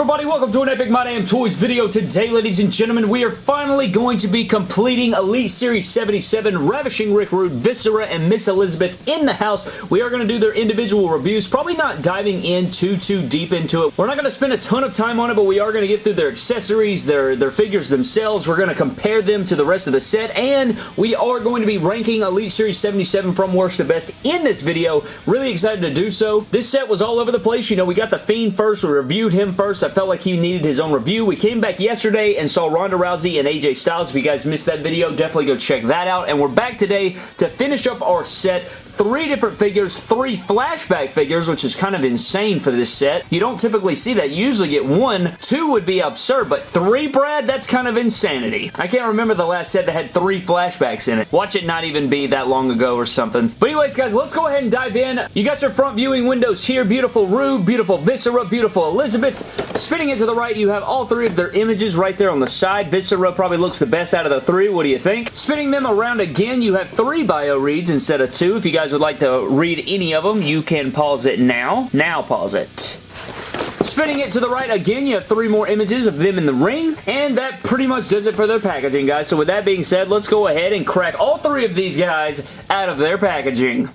everybody? Welcome to an Epic My Damn Toys video. Today, ladies and gentlemen, we are finally going to be completing Elite Series 77, Ravishing Rick Rude, Viscera, and Miss Elizabeth in the house. We are going to do their individual reviews, probably not diving in too, too deep into it. We're not going to spend a ton of time on it, but we are going to get through their accessories, their, their figures themselves. We're going to compare them to the rest of the set, and we are going to be ranking Elite Series 77 from worst to best in this video. Really excited to do so. This set was all over the place. You know, we got The Fiend first. We reviewed him first. I felt like he needed his own review. We came back yesterday and saw Ronda Rousey and AJ Styles. If you guys missed that video, definitely go check that out. And we're back today to finish up our set three different figures, three flashback figures, which is kind of insane for this set. You don't typically see that. You usually get one. Two would be absurd, but three, Brad? That's kind of insanity. I can't remember the last set that had three flashbacks in it. Watch it not even be that long ago or something. But anyways, guys, let's go ahead and dive in. You got your front viewing windows here. Beautiful Rude, beautiful Viscera, beautiful Elizabeth. Spinning it to the right, you have all three of their images right there on the side. Viscera probably looks the best out of the three. What do you think? Spinning them around again, you have three bio reads instead of two. If you guys guys would like to read any of them, you can pause it now. Now pause it. Spinning it to the right again, you have three more images of them in the ring, and that pretty much does it for their packaging, guys. So with that being said, let's go ahead and crack all three of these guys out of their packaging.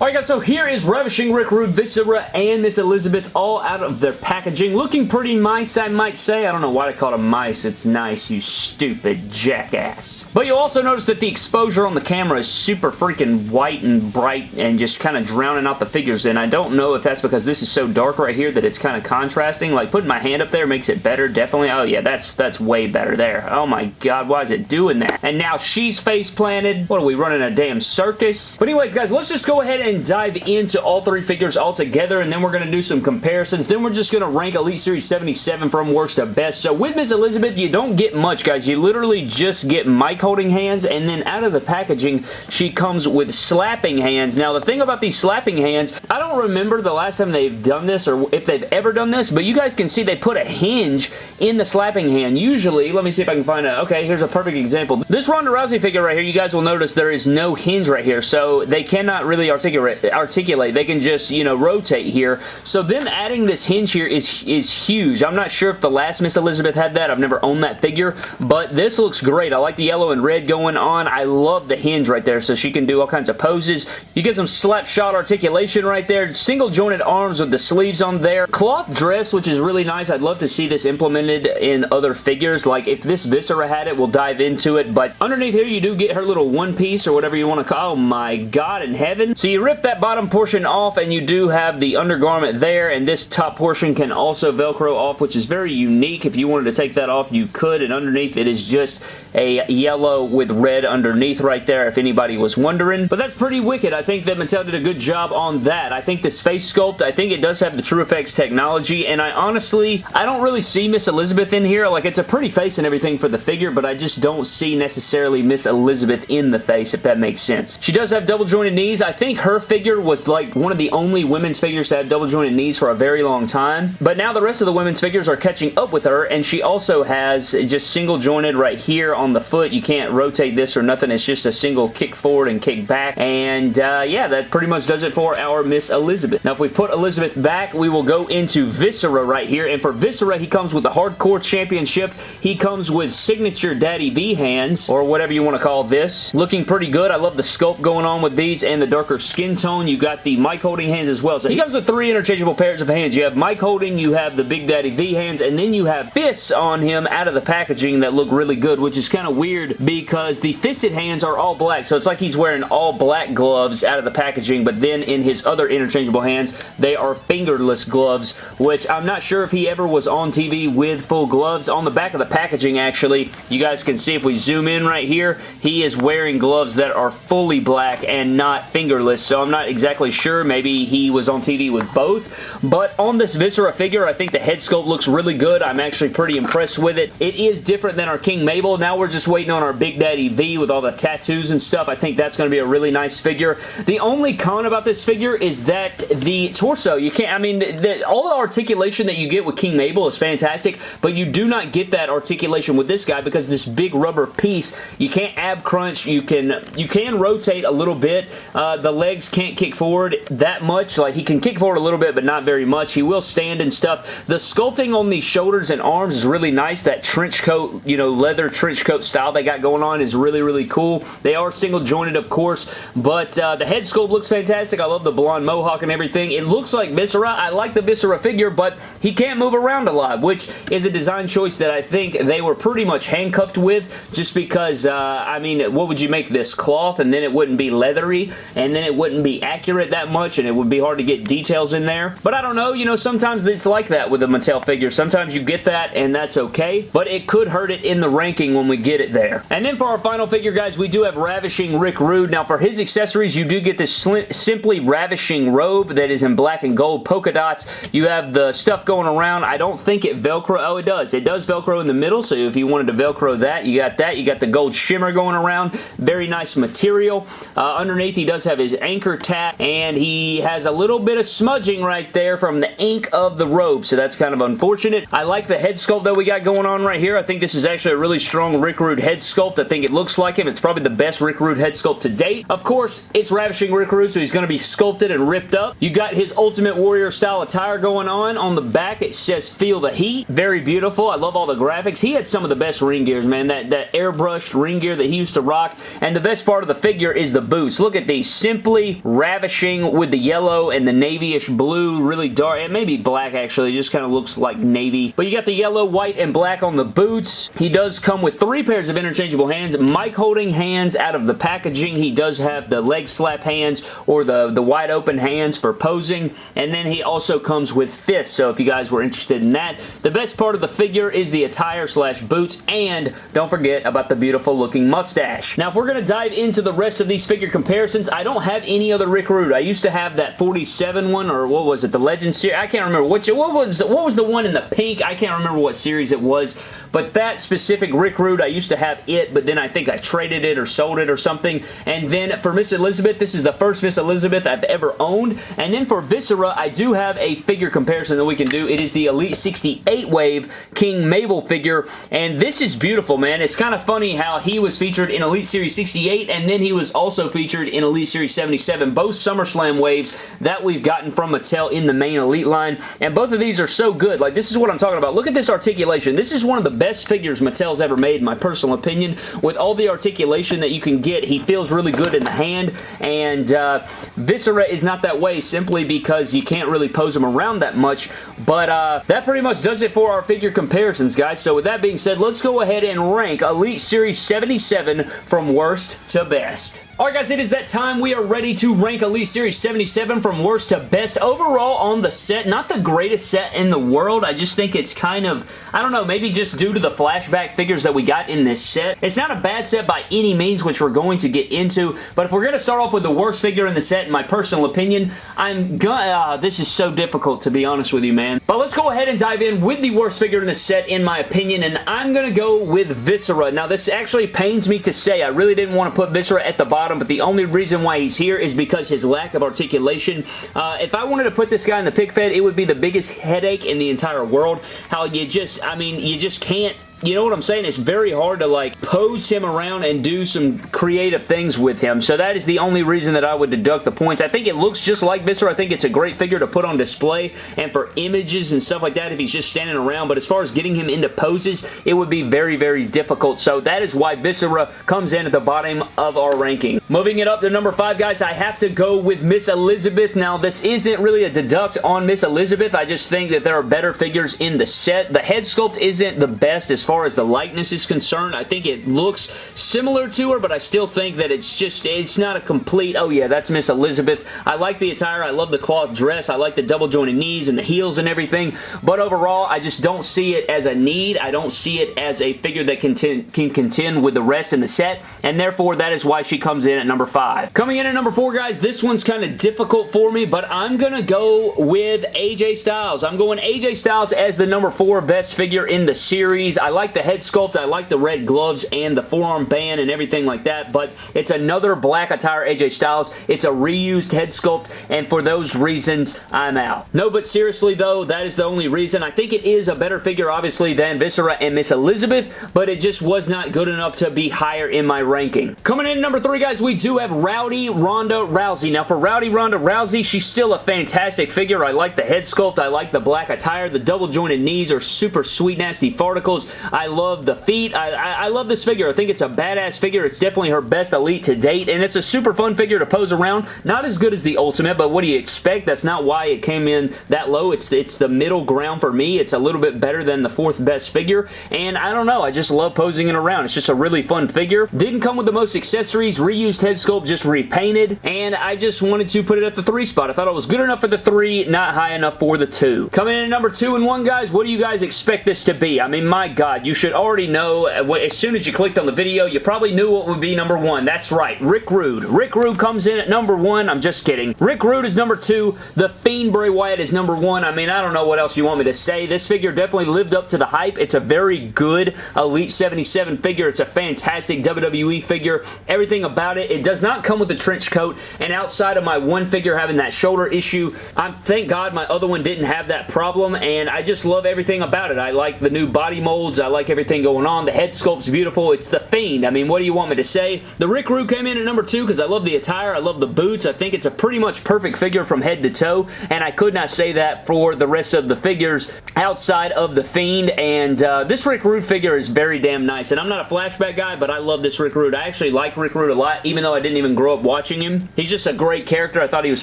Alright guys, so here is Ravishing Rick Rude, Viscera, and Miss Elizabeth all out of their packaging. Looking pretty nice, I might say. I don't know why they call them mice. It's nice, you stupid jackass. But you'll also notice that the exposure on the camera is super freaking white and bright and just kind of drowning out the figures. And I don't know if that's because this is so dark right here that it's kind of contrasting. Like putting my hand up there makes it better, definitely. Oh yeah, that's that's way better there. Oh my god, why is it doing that? And now she's face planted. What are we running a damn circus? But anyways guys, let's just go ahead and dive into all three figures all together, and then we're going to do some comparisons. Then we're just going to rank Elite Series 77 from worst to best. So with Miss Elizabeth, you don't get much, guys. You literally just get mic holding hands, and then out of the packaging, she comes with slapping hands. Now, the thing about these slapping hands, I don't remember the last time they've done this or if they've ever done this, but you guys can see they put a hinge in the slapping hand. Usually, let me see if I can find it. Okay, here's a perfect example. This Ronda Rousey figure right here, you guys will notice there is no hinge right here, so they cannot really articulate articulate. They can just, you know, rotate here. So them adding this hinge here is, is huge. I'm not sure if the last Miss Elizabeth had that. I've never owned that figure, but this looks great. I like the yellow and red going on. I love the hinge right there, so she can do all kinds of poses. You get some slap shot articulation right there. Single jointed arms with the sleeves on there. Cloth dress, which is really nice. I'd love to see this implemented in other figures. Like, if this Viscera had it, we'll dive into it, but underneath here, you do get her little one piece or whatever you want to call. Oh my god in heaven. So you rip that bottom portion off and you do have the undergarment there and this top portion can also velcro off which is very unique. If you wanted to take that off you could and underneath it is just a yellow with red underneath right there if anybody was wondering. But that's pretty wicked. I think that Mattel did a good job on that. I think this face sculpt, I think it does have the TrueFX technology and I honestly, I don't really see Miss Elizabeth in here. Like it's a pretty face and everything for the figure but I just don't see necessarily Miss Elizabeth in the face if that makes sense. She does have double jointed knees. I think her figure was like one of the only women's figures to have double jointed knees for a very long time. But now the rest of the women's figures are catching up with her and she also has just single jointed right here on the foot. You can't rotate this or nothing. It's just a single kick forward and kick back. And uh, yeah, that pretty much does it for our Miss Elizabeth. Now if we put Elizabeth back, we will go into Viscera right here. And for Viscera, he comes with the Hardcore Championship. He comes with signature Daddy V hands or whatever you want to call this. Looking pretty good. I love the sculpt going on with these and the darker skin tone. You got the mic holding hands as well. So he comes with three interchangeable pairs of hands. You have mic holding, you have the Big Daddy V hands, and then you have fists on him out of the packaging that look really good, which is kind of weird because the fisted hands are all black. So it's like he's wearing all black gloves out of the packaging, but then in his other interchangeable hands, they are fingerless gloves, which I'm not sure if he ever was on TV with full gloves. On the back of the packaging, actually, you guys can see if we zoom in right here, he is wearing gloves that are fully black and not fingerless, so I'm not exactly sure sure. Maybe he was on TV with both. But on this Viscera figure, I think the head sculpt looks really good. I'm actually pretty impressed with it. It is different than our King Mabel. Now we're just waiting on our Big Daddy V with all the tattoos and stuff. I think that's going to be a really nice figure. The only con about this figure is that the torso, you can't, I mean, the, all the articulation that you get with King Mabel is fantastic, but you do not get that articulation with this guy because this big rubber piece, you can't ab crunch, you can, you can rotate a little bit. Uh, the legs can't kick forward that much. Like, he can kick forward a little bit, but not very much. He will stand and stuff. The sculpting on the shoulders and arms is really nice. That trench coat, you know, leather trench coat style they got going on is really, really cool. They are single jointed, of course, but uh, the head sculpt looks fantastic. I love the blonde mohawk and everything. It looks like Viscera. I like the Viscera figure, but he can't move around a lot, which is a design choice that I think they were pretty much handcuffed with just because, uh, I mean, what would you make this? Cloth, and then it wouldn't be leathery, and then it wouldn't be accurate that much, and it would be hard to get details in there. But I don't know, you know, sometimes it's like that with a Mattel figure. Sometimes you get that, and that's okay, but it could hurt it in the ranking when we get it there. And then for our final figure, guys, we do have Ravishing Rick Rude. Now, for his accessories, you do get this Simply Ravishing robe that is in black and gold polka dots. You have the stuff going around. I don't think it Velcro. Oh, it does. It does Velcro in the middle, so if you wanted to Velcro that, you got that. You got the gold shimmer going around. Very nice material. Uh, underneath, he does have his anchor tap, and he has a little bit of smudging right there from the ink of the robe, so that's kind of unfortunate. I like the head sculpt that we got going on right here. I think this is actually a really strong Rick Rude head sculpt. I think it looks like him. It's probably the best Rick Rude head sculpt to date. Of course, it's Ravishing Rick Rude, so he's going to be sculpted and ripped up. You got his Ultimate Warrior style attire going on. On the back, it says Feel the Heat. Very beautiful. I love all the graphics. He had some of the best ring gears, man. That, that airbrushed ring gear that he used to rock. And the best part of the figure is the boots. Look at these. Simply ravishing with the yellow and the navy-ish blue. Really dark. It may be black, actually. It just kind of looks like navy. But you got the yellow, white, and black on the boots. He does come with three pairs of interchangeable hands. mic holding hands out of the packaging. He does have the leg slap hands or the, the wide open hands for posing. And then he also comes with fists. So if you guys were interested in that. The best part of the figure is the attire slash boots. And don't forget about the beautiful looking mustache. Now if we're going to dive into the rest of these figure comparisons, I don't have other Rick Rude. I used to have that 47 one or what was it? The Legend series. I can't remember which. What was, what was the one in the pink? I can't remember what series it was. But that specific Rick Rude, I used to have it, but then I think I traded it or sold it or something. And then for Miss Elizabeth, this is the first Miss Elizabeth I've ever owned. And then for Viscera, I do have a figure comparison that we can do. It is the Elite 68 Wave King Mabel figure. And this is beautiful, man. It's kind of funny how he was featured in Elite Series 68 and then he was also featured in Elite Series 77. Both SummerSlam waves that we've gotten from Mattel in the main Elite line. And both of these are so good. Like, this is what I'm talking about. Look at this articulation. This is one of the best figures Mattel's ever made, in my personal opinion. With all the articulation that you can get, he feels really good in the hand, and uh, Viscera is not that way simply because you can't really pose him around that much, but uh, that pretty much does it for our figure comparisons, guys. So with that being said, let's go ahead and rank Elite Series 77 from worst to best. Alright guys, it is that time. We are ready to rank Elite Series 77 from worst to best. Overall on the set, not the greatest set in the world. I just think it's kind of, I don't know, maybe just due to the flashback figures that we got in this set. It's not a bad set by any means, which we're going to get into, but if we're going to start off with the worst figure in the set, in my personal opinion, I'm gonna, uh, this is so difficult to be honest with you, man. But let's go ahead and dive in with the worst figure in the set, in my opinion, and I'm going to go with Viscera. Now, this actually pains me to say. I really didn't want to put Viscera at the bottom bottom, but the only reason why he's here is because his lack of articulation. Uh, if I wanted to put this guy in the pick fed, it would be the biggest headache in the entire world. How you just, I mean, you just can't you know what I'm saying? It's very hard to like pose him around and do some creative things with him. So that is the only reason that I would deduct the points. I think it looks just like Viscera. I think it's a great figure to put on display and for images and stuff like that if he's just standing around. But as far as getting him into poses, it would be very, very difficult. So that is why Viscera comes in at the bottom of our ranking. Moving it up to number five, guys, I have to go with Miss Elizabeth. Now, this isn't really a deduct on Miss Elizabeth. I just think that there are better figures in the set. The head sculpt isn't the best as far far as the likeness is concerned. I think it looks similar to her, but I still think that it's just, it's not a complete, oh yeah, that's Miss Elizabeth. I like the attire. I love the cloth dress. I like the double jointed knees and the heels and everything, but overall, I just don't see it as a need. I don't see it as a figure that can, can contend with the rest in the set, and therefore, that is why she comes in at number five. Coming in at number four, guys, this one's kind of difficult for me, but I'm going to go with AJ Styles. I'm going AJ Styles as the number four best figure in the series. I like the head sculpt. I like the red gloves and the forearm band and everything like that, but it's another black attire AJ Styles. It's a reused head sculpt, and for those reasons, I'm out. No, but seriously though, that is the only reason. I think it is a better figure, obviously, than Viscera and Miss Elizabeth, but it just was not good enough to be higher in my ranking. Coming in number three, guys, we do have Rowdy Ronda Rousey. Now, for Rowdy Ronda Rousey, she's still a fantastic figure. I like the head sculpt. I like the black attire. The double jointed knees are super sweet, nasty farticles. I love the feet. I, I, I love this figure. I think it's a badass figure. It's definitely her best Elite to date, and it's a super fun figure to pose around. Not as good as the Ultimate, but what do you expect? That's not why it came in that low. It's, it's the middle ground for me. It's a little bit better than the fourth best figure, and I don't know. I just love posing it around. It's just a really fun figure. Didn't come with the most accessories. Reused head sculpt, just repainted, and I just wanted to put it at the three spot. I thought it was good enough for the three, not high enough for the two. Coming in at number two and one, guys, what do you guys expect this to be? I mean, my God, you should already know, uh, as soon as you clicked on the video, you probably knew what would be number one. That's right, Rick Rude. Rick Rude comes in at number one. I'm just kidding. Rick Rude is number two. The Fiend Bray Wyatt is number one. I mean, I don't know what else you want me to say. This figure definitely lived up to the hype. It's a very good Elite 77 figure. It's a fantastic WWE figure. Everything about it. It does not come with a trench coat, and outside of my one figure having that shoulder issue, I'm thank God my other one didn't have that problem, and I just love everything about it. I like the new body molds. I like everything going on. The head sculpt's beautiful. It's the Fiend. I mean, what do you want me to say? The Rick Rude came in at number two because I love the attire. I love the boots. I think it's a pretty much perfect figure from head to toe, and I could not say that for the rest of the figures outside of the Fiend, and uh, this Rick Rude figure is very damn nice, and I'm not a flashback guy, but I love this Rick Rude. I actually like Rick Rude a lot, even though I didn't even grow up watching him. He's just a great character. I thought he was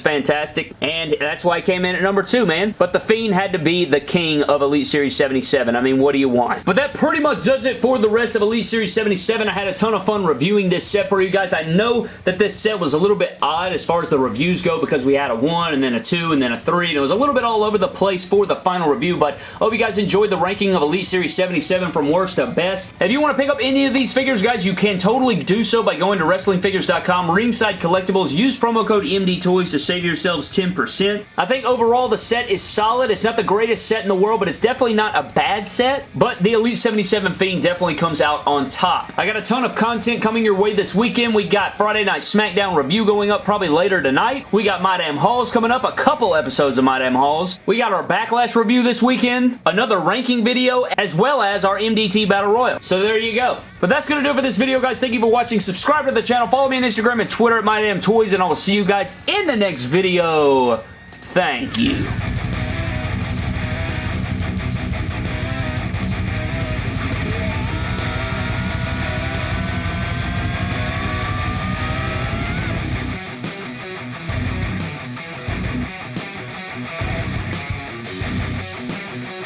fantastic, and that's why he came in at number two, man. But the Fiend had to be the king of Elite Series 77. I mean, what do you want? But that pretty much does it for the rest of Elite Series 77. I had a ton of fun reviewing this set for you guys. I know that this set was a little bit odd as far as the reviews go because we had a 1 and then a 2 and then a 3 and it was a little bit all over the place for the final review but I hope you guys enjoyed the ranking of Elite Series 77 from worst to best. If you want to pick up any of these figures guys you can totally do so by going to WrestlingFigures.com, Ringside Collectibles, use promo code MDTOYS to save yourselves 10%. I think overall the set is solid. It's not the greatest set in the world but it's definitely not a bad set but the Elite 77 Fiend definitely comes out on top. I got a ton of content coming your way this weekend. We got Friday Night SmackDown review going up probably later tonight. We got My Damn Hauls coming up, a couple episodes of My Damn Hauls. We got our Backlash review this weekend, another ranking video, as well as our MDT Battle Royal. So there you go. But that's going to do it for this video, guys. Thank you for watching. Subscribe to the channel. Follow me on Instagram and Twitter at My Damn Toys, and I will see you guys in the next video. Thank you.